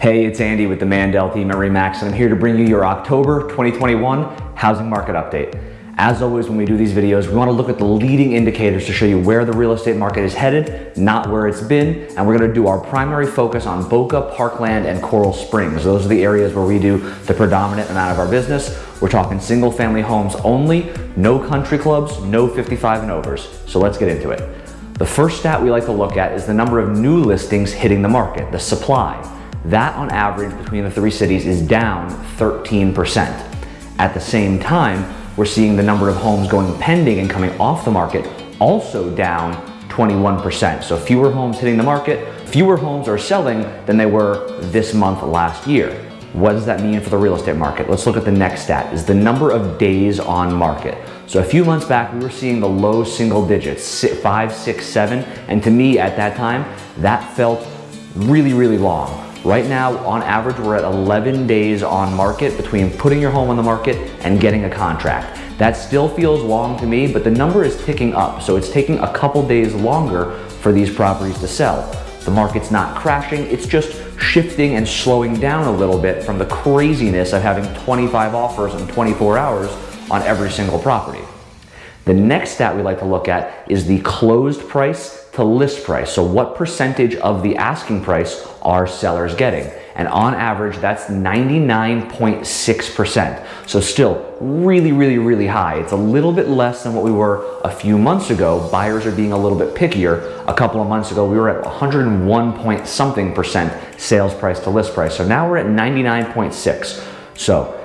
Hey, it's Andy with the Mandel team at REMAX, and I'm here to bring you your October 2021 housing market update. As always, when we do these videos, we wanna look at the leading indicators to show you where the real estate market is headed, not where it's been, and we're gonna do our primary focus on Boca, Parkland, and Coral Springs. Those are the areas where we do the predominant amount of our business. We're talking single family homes only, no country clubs, no 55 and overs. So let's get into it. The first stat we like to look at is the number of new listings hitting the market, the supply. That on average between the three cities is down 13%. At the same time, we're seeing the number of homes going pending and coming off the market also down 21%. So fewer homes hitting the market, fewer homes are selling than they were this month last year. What does that mean for the real estate market? Let's look at the next stat, is the number of days on market. So a few months back, we were seeing the low single digits, five, six, seven, and to me at that time, that felt really, really long. Right now, on average, we're at 11 days on market between putting your home on the market and getting a contract. That still feels long to me, but the number is ticking up. So it's taking a couple days longer for these properties to sell. The market's not crashing, it's just shifting and slowing down a little bit from the craziness of having 25 offers in 24 hours on every single property. The next stat we like to look at is the closed price to list price. So what percentage of the asking price are sellers getting? And on average, that's 99.6%. So still really, really, really high. It's a little bit less than what we were a few months ago. Buyers are being a little bit pickier. A couple of months ago, we were at 101 point something percent sales price to list price. So now we're at 99.6. So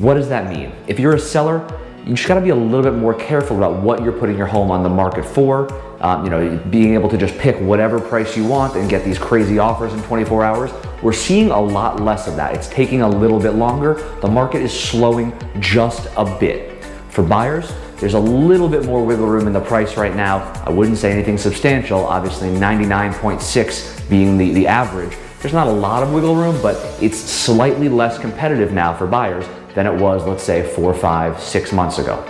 what does that mean? If you're a seller, you just gotta be a little bit more careful about what you're putting your home on the market for. Um, you know, being able to just pick whatever price you want and get these crazy offers in 24 hours. We're seeing a lot less of that. It's taking a little bit longer. The market is slowing just a bit. For buyers, there's a little bit more wiggle room in the price right now. I wouldn't say anything substantial, obviously 99.6 being the, the average. There's not a lot of wiggle room, but it's slightly less competitive now for buyers than it was, let's say, four, five, six months ago.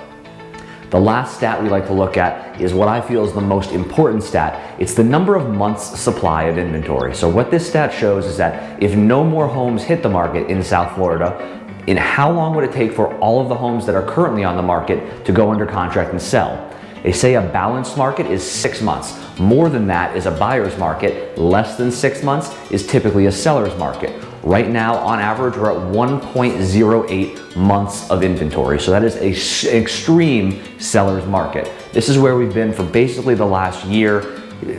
The last stat we like to look at is what I feel is the most important stat. It's the number of months supply of inventory. So what this stat shows is that if no more homes hit the market in South Florida, in how long would it take for all of the homes that are currently on the market to go under contract and sell? They say a balanced market is six months. More than that is a buyer's market. Less than six months is typically a seller's market. Right now, on average, we're at 1.08 months of inventory. So that is an extreme seller's market. This is where we've been for basically the last year.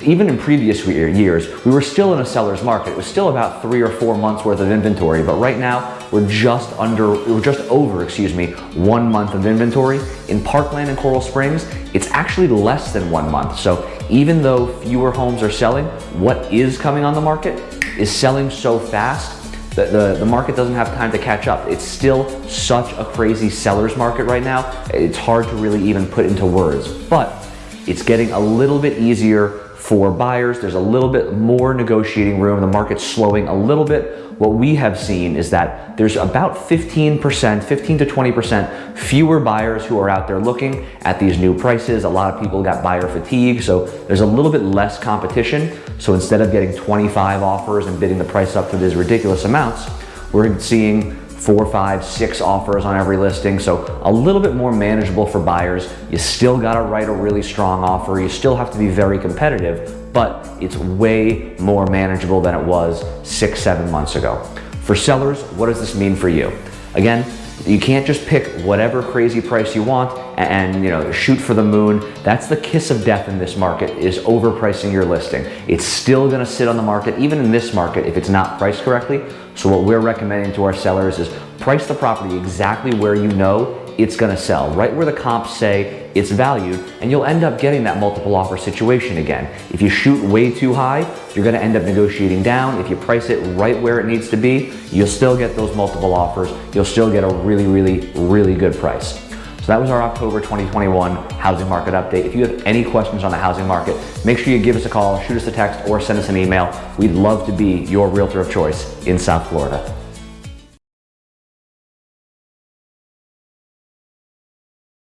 Even in previous years, we were still in a seller's market. It was still about three or four months worth of inventory, but right now we're just under, we're just over, excuse me, one month of inventory. In Parkland and Coral Springs, it's actually less than one month. So even though fewer homes are selling, what is coming on the market is selling so fast that the, the, market doesn't have time to catch up. It's still such a crazy seller's market right now. It's hard to really even put into words, but it's getting a little bit easier for buyers. There's a little bit more negotiating room. The market's slowing a little bit. What we have seen is that there's about 15%, 15 to 20% fewer buyers who are out there looking at these new prices. A lot of people got buyer fatigue, so there's a little bit less competition. So instead of getting 25 offers and bidding the price up to these ridiculous amounts, we're seeing four, five, six offers on every listing. So a little bit more manageable for buyers. You still gotta write a really strong offer. You still have to be very competitive, but it's way more manageable than it was six, seven months ago. For sellers, what does this mean for you? Again, you can't just pick whatever crazy price you want and, you know shoot for the moon. That's the kiss of death in this market is overpricing your listing. It's still gonna sit on the market, even in this market, if it's not priced correctly. So what we're recommending to our sellers is price the property exactly where you know it's gonna sell, right where the comps say it's valued, and you'll end up getting that multiple offer situation again. If you shoot way too high, you're gonna end up negotiating down. If you price it right where it needs to be, you'll still get those multiple offers. You'll still get a really, really, really good price. So that was our October 2021 housing market update. If you have any questions on the housing market, make sure you give us a call, shoot us a text, or send us an email. We'd love to be your realtor of choice in South Florida.